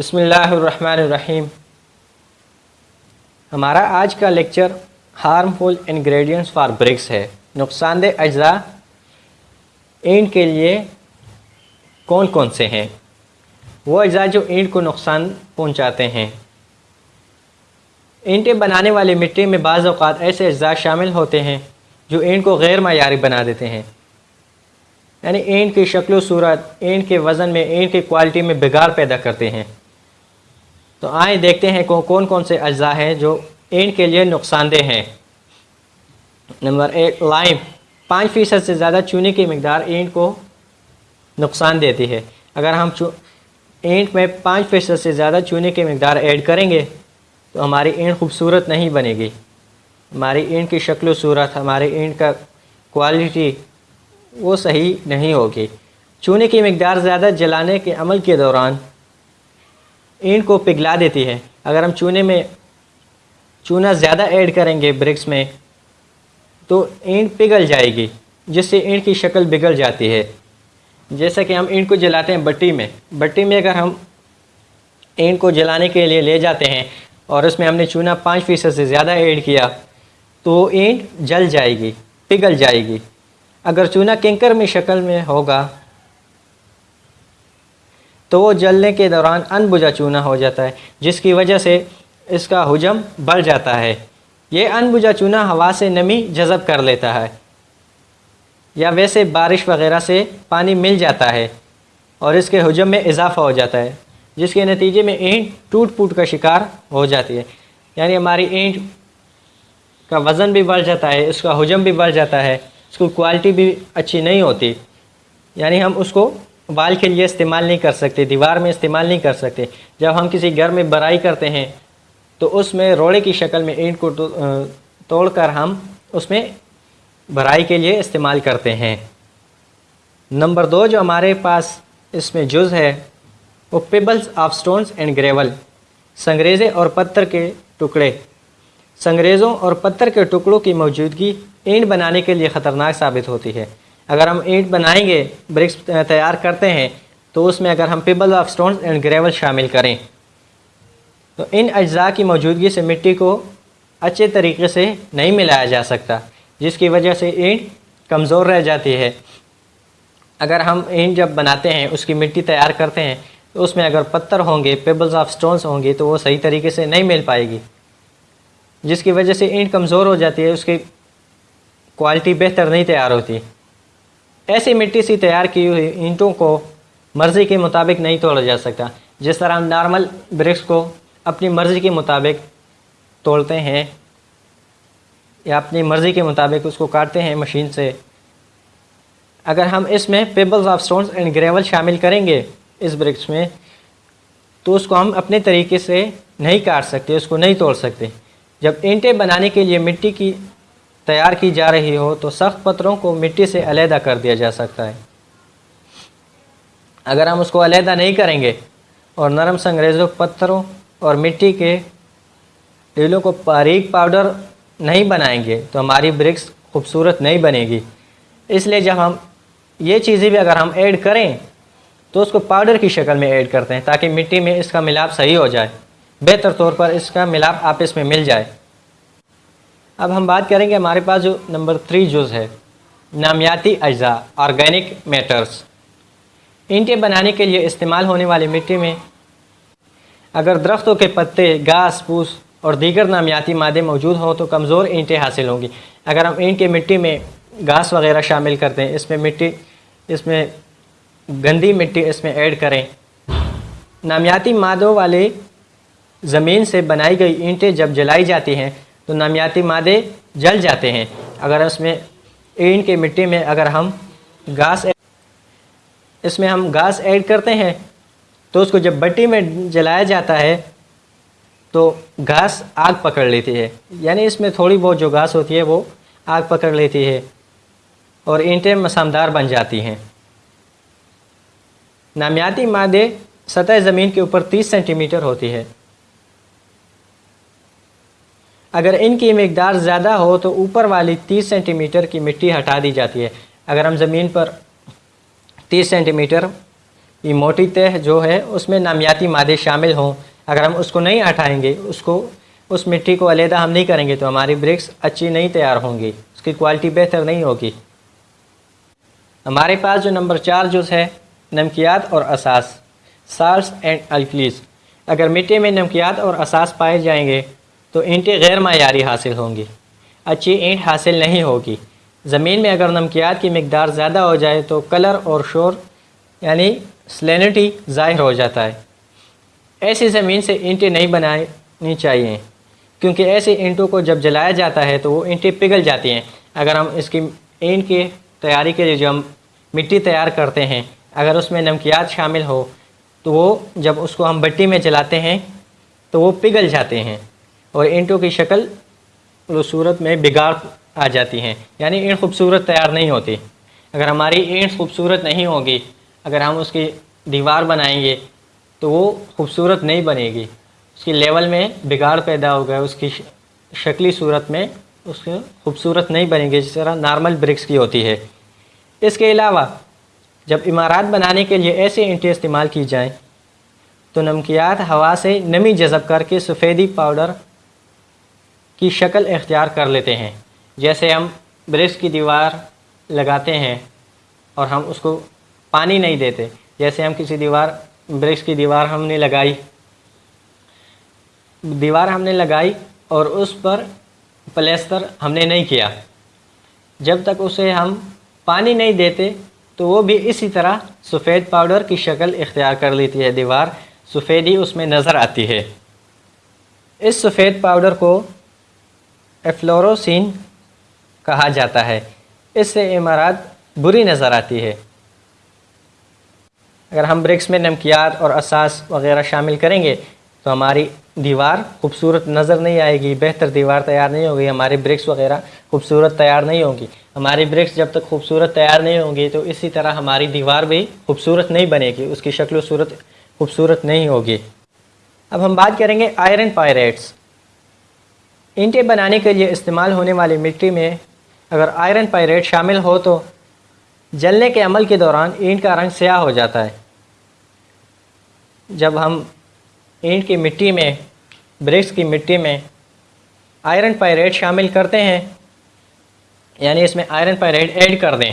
بسم اللہ الرحمن الرحیم۔ ہمارا آج کا lecture harmful ingredients for bricks ہے۔ نقصان دہ اجزاء اینٹ کے لیے کون کون سے ہیں؟ وہ اجزاء جو اینٹ کو نقصان پہنچاتے ہیں۔ اینٹیں بنانے والی مٹی میں بعض اوقات ایسے اجزاء شامل ہوتے ہیں جو اینٹ کو غیر معیاری بنا دیتے ہیں۔ یعنی اینٹ کی شکل و صورت، اینٹ کے وزن میں، اینٹ کی کوالٹی میں بگاڑ پیدا کرتے ہیں۔ تو آئیں دیکھتے ہیں کون کون سے اجزاء ہیں جو اینٹ کے لیے نقصان دہ ہیں۔ نمبر ایک، لائم۔ پانچ فیصد سے زیادہ چونے کی مقدار اینٹ کو نقصان دیتی ہے۔ اگر ہم اینٹ میں پانچ فیصد سے زیادہ چونے کی مقدار ایڈ کریں گے، تو ہماری اینٹ خوبصورت نہیں بنے گی۔ ہماری اینٹ کی شکل و صورت، ہماری اینٹ کا کوالٹی وہ صحیح نہیں ہوگی۔ چونے کی مقدار زیادہ جلانے کے عمل کے دوران اینٹ کو پگھلا دیتی ہے۔ اگر ہم چونے میں چونا زیادہ ایڈ کریں گے برکس میں، تو اینٹ پگھل جائے گی، جس سے اینٹ کی شکل بگڑ جاتی ہے۔ جیسا کہ ہم اینٹ کو جلاتے ہیں بٹی میں۔ بٹی میں اگر ہم اینٹ کو جلانے کے لیے لے جاتے ہیں اور اس میں ہم نے چونا پانچ فیصد سے زیادہ ایڈ کیا، تو اینٹ جل جائے گی، پگھل جائے گی۔ اگر چونا کنکر میں شکل میں ہوگا تو وہ جلنے کے دوران ان بجھا چونا ہو جاتا ہے، جس کی وجہ سے اس کا حجم بڑھ جاتا ہے۔ یہ ان بجھا چونا ہوا سے نمی جذب کر لیتا ہے، یا ویسے بارش وغیرہ سے پانی مل جاتا ہے اور اس کے حجم میں اضافہ ہو جاتا ہے، جس کے نتیجے میں اینٹ ٹوٹ پوٹ کا شکار ہو جاتی ہے۔ یعنی ہماری اینٹ کا وزن بھی بڑھ جاتا ہے، اس کا حجم بھی بڑھ جاتا ہے، اس کو کوالٹی بھی اچھی نہیں ہوتی۔ یعنی ہم اس کو بال کے لیے استعمال نہیں کر سکتے، دیوار میں استعمال نہیں کر سکتے۔ جب ہم کسی گھر میں برائی کرتے ہیں، تو اس میں روڑے کی شکل میں اینٹ کو توڑ کر ہم اس میں برائی کے لیے استعمال کرتے ہیں۔ نمبر دو جو ہمارے پاس اس میں جز ہے، وہ pebbles of stones and gravel, سنگریزے اور پتھر کے ٹکڑے۔ سنگریزوں اور پتھر کے ٹکڑوں کی موجودگی اینٹ بنانے کے لیے خطرناک ثابت ہوتی ہے۔ اگر ہم اینٹ بنائیں گے، برکس تیار کرتے ہیں، تو اس میں اگر ہم pebble of stones and gravel شامل کریں۔ تو ان اجزاء کی موجودگی سے مٹی کو اچھے طریقے سے نہیں ملایا جا سکتا، جس کی وجہ سے اینٹ کمزور رہ جاتی ہے۔ اگر ہم اینٹ جب بناتے ہیں، اس کی مٹی تیار کرتے ہیں، تو اس میں اگر پتھر ہوں گے پیبلز آف سٹونز ہوں گے، تو وہ صحیح طریقے سے نہیں مل پائے گی۔ جس کی وجہ سے اینٹ کمزور ہو جاتی ہے، اس کی کوالٹی بہتر نہیں تیار ہوتی۔ ایسی مٹی سے تیار کی ہوئی اینٹوں کو مرضی کے مطابق نہیں توڑا جا سکتا۔ جس طرح ہم نارمل برکس کو اپنی مرضی کے مطابق توڑتے ہیں یا اپنی مرضی کے مطابق اس کو کاٹتے ہیں مشین سے، اگر ہم اس میں pebbles of stones and gravel شامل کریں گے اس برکس میں، تو اس کو ہم اپنے طریقے سے نہیں کاٹ سکتے، اس کو نہیں توڑ سکتے۔ جب اینٹیں بنانے کے لیے مٹی کی تیار کی جا رہی ہو تو سخت پتھروں کو مٹی سے علیحدہ کر دیا جا سکتا ہے۔ اگر ہم اس کو علیحدہ نہیں کریں گے اور نرم سنگریزوں پتھروں اور مٹی کے ڈیلوں کو باریک پاؤڈر نہیں بنائیں گے تو ہماری برکس خوبصورت نہیں بنے گی۔ اس لیے جب ہم یہ چیزیں بھی اگر ہم ایڈ کریں تو اس کو پاؤڈر کی شکل میں ایڈ کرتے ہیں تاکہ مٹی میں اس کا ملاپ صحیح ہو جائے۔ بہتر طور پر اس کا ملاپ آپس میں مل جائے۔ اب ہم بات کریں گے ہمارے پاس جو نمبر تھری جز ہے، نامیاتی اجزاء آرگینک میٹرز اینٹیں بنانے کے لیے استعمال ہونے والی مٹی میں اگر درختوں کے پتے گھاس پھوس اور دیگر نامیاتی مادے موجود ہوں تو کمزور اینٹیں حاصل ہوں گی۔ اگر ہم اینٹ کے مٹی میں گھاس وغیرہ شامل کرتے ہیں، اس میں مٹی، اس میں گندی مٹی، اس میں ایڈ کریں۔ نامیاتی مادوں والے زمین سے بنائی گئی اینٹیں جب جلائی جاتی ہیں تو نامیاتی مادے جل جاتے ہیں۔ اگر اس میں اینٹ کے مٹی میں اگر ہم گھاس اس میں ہم گھاس ایڈ کرتے ہیں، تو اس کو جب بٹی میں جلایا جاتا ہے، تو گھاس آگ پکڑ لیتی ہے۔ یعنی اس میں تھوڑی بہت جو گھاس ہوتی ہے، وہ آگ پکڑ لیتی ہے اور اینٹیں مسامدار بن جاتی ہیں۔ نامیاتی مادے سطح زمین کے اوپر تیس سینٹی میٹر ہوتی ہے۔ اگر ان کی مقدار زیادہ ہو تو اوپر والی تیس سینٹی میٹر کی مٹی ہٹا دی جاتی ہے۔ اگر ہم زمین پر تیس سینٹی میٹر یہ موٹی تہ جو ہے، اس میں نامیاتی مادے شامل ہوں، اگر ہم اس کو نہیں ہٹائیں گے، اس کو، اس مٹی کو علیحدہ ہم نہیں کریں گے، تو ہماری برکس اچھی نہیں تیار ہوں گی۔ اس کی کوالٹی بہتر نہیں ہوگی۔ ہمارے پاس جو نمبر چار جز ہے، نمکیات اور اساس، سالس اینڈ الکلیز۔ اگر مٹی میں نمکیات اور اساس پائے جائیں گے تو اینٹیں غیر معیاری حاصل ہوں گی۔ اچھی اینٹ حاصل نہیں ہوگی۔ زمین میں اگر نمکیات کی مقدار زیادہ ہو جائے تو کلر اور شور یعنی سلینٹی ظاہر ہو جاتا ہے۔ ایسی زمین سے اینٹیں نہیں بنانی چاہیے۔ کیونکہ ایسی اینٹوں کو جب جلایا جاتا ہے تو وہ اینٹیں پگھل جاتی ہیں۔ اگر ہم اس کی اینٹ کی تیاری کے لیے جو ہم مٹی تیار کرتے ہیں، اگر اس میں نمکیات شامل ہو تو وہ جب اس کو ہم بٹی میں جلاتے ہیں تو وہ پگھل جاتے ہیں۔ اور اینٹوں کی شکل صورت میں بگاڑ آ جاتی ہیں۔ یعنی اینٹ خوبصورت تیار نہیں ہوتی اگر ہماری اینٹ خوبصورت نہیں ہوگی اگر ہم اس کی دیوار بنائیں گے، تو وہ خوبصورت نہیں بنے گی۔ اس کی لیول میں بگاڑ پیدا ہوگا، اس کی شکلی صورت میں اس کی خوبصورت نہیں بنے گی، جس طرح نارمل برکس کی ہوتی ہے۔ اس کے علاوہ، جب عمارات بنانے کے لیے ایسی اینٹیں استعمال کی جائیں، تو نمکیات ہوا سے نمی جذب کر کے سفیدی پاؤڈر کی شکل اختیار کر لیتے ہیں۔ جیسے ہم برکس کی دیوار لگاتے ہیں اور ہم اس کو پانی نہیں دیتے۔ جیسے ہم کسی دیوار برکس کی دیوار ہم نے لگائی۔ دیوار ہم نے لگائی اور اس پر پلیستر ہم نے نہیں کیا۔ جب تک اسے ہم پانی نہیں دیتے، تو وہ بھی اسی طرح سفید پاؤڈر کی شکل اختیار کر لیتی ہے۔ دیوار سفیدی اس میں نظر آتی ہے۔ اس سفید پاؤڈر کو ایفلوروسین کہا جاتا ہے۔ اس سے عمارات بری نظر آتی ہے۔ اگر ہم برکس میں نمکیات اور اساس وغیرہ شامل کریں گے، تو ہماری دیوار خوبصورت نظر نہیں آئے گی۔ بہتر دیوار تیار نہیں ہوگی۔ ہماری برکس وغیرہ خوبصورت تیار نہیں ہوگی ہماری برکس جب تک خوبصورت تیار نہیں ہوں گی تو اسی طرح ہماری دیوار بھی خوبصورت نہیں بنے گی۔ اس کی شکل و صورت خوبصورت نہیں ہوگی۔ اب ہم بات کریں گے آئرن پائریٹس۔ اینٹیں بنانے کے لیے استعمال ہونے والی مٹی میں اگر آئرن پائریٹ شامل ہو تو جلنے کے عمل کے دوران اینٹ کا رنگ سیاہ ہو جاتا ہے۔ جب ہم اینٹ کی مٹی میں، برکس کی مٹی میں آئرن پائریٹ شامل کرتے ہیں یعنی اس میں آئرن پائریٹ ایڈ کر دیں،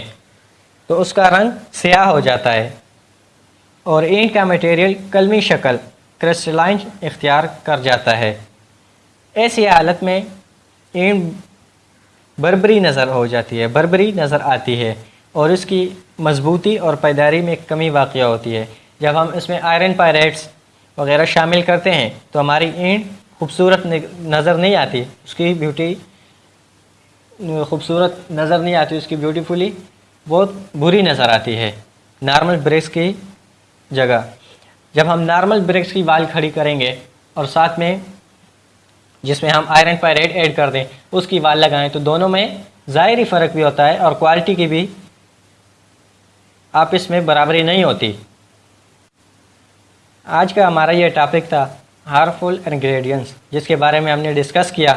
تو اس کا رنگ سیاہ ہو جاتا ہے اور اینٹ کا مٹیریل کلمی شکل کرسٹلائن اختیار کر جاتا ہے۔ ایسی حالت میں اینٹ بربری نظر ہو جاتی ہے، بربری نظر آتی ہے اور اس کی مضبوطی اور پیداری میں کمی واقع ہوتی ہے۔ جب ہم اس میں آئرن پائریٹس وغیرہ شامل کرتے ہیں تو ہماری اینٹ خوبصورت نظر نہیں آتی۔ اس کی بیوٹی خوبصورت نظر نہیں آتی، اس کی بیوٹیفلی بہت بری نظر آتی ہے۔ نارمل بریکس کی جگہ۔ جب ہم نارمل بریکس کی وال کھڑی کریں گے اور ساتھ میں جس میں ہم آئرن پائریٹ ایڈ کر دیں، اس کی وال لگائیں، تو دونوں میں ظاہری فرق بھی ہوتا ہے اور کوالٹی کی بھی آپس میں برابری نہیں ہوتی۔ آج کا ہمارا یہ ٹاپک تھا ہارفل انگریڈینس جس کے بارے میں ہم نے ڈسکس کیا۔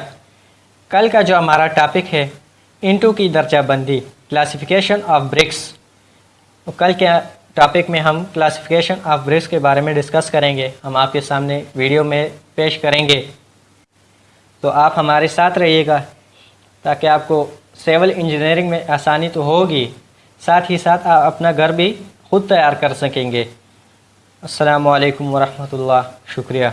کل کا جو ہمارا ٹاپک ہے، انٹو کی درجہ بندی کلاسیفیکیشن آف برکس کل کے ٹاپک میں ہم کلاسیفیکیشن آف برکس کے بارے میں ڈسکس کریں گے۔ ہم آپ کے سامنے ویڈیو میں پیش کریں گے۔ تو آپ ہمارے ساتھ رہیے گا تاکہ آپ کو سیول انجینئرنگ میں آسانی تو ہوگی، ساتھ ہی ساتھ آپ اپنا گھر بھی خود تیار کر سکیں گے۔ السلام علیکم ورحمۃ اللہ، شکریہ۔